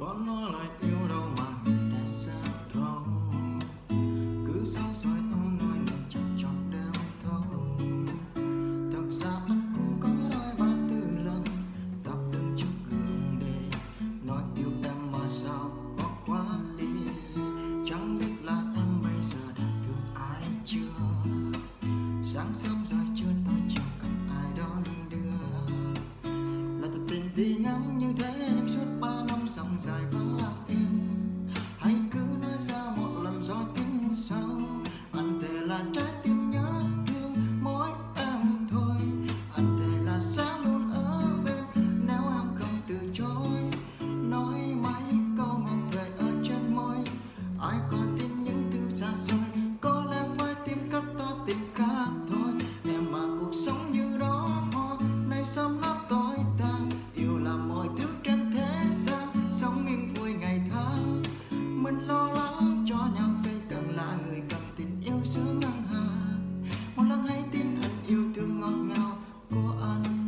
con nó lại yêu đâu mà người ta xa thấu. Cứ sao xoay ôm nuôi mình chẳng chọn đeo thâu. thật ra anh cũng có đôi ba tư lần tập đứng trước gương để nói yêu em mà sao khó quá đi. Chẳng biết là em bây giờ đã thương ai chưa? Sáng sớm da da Quran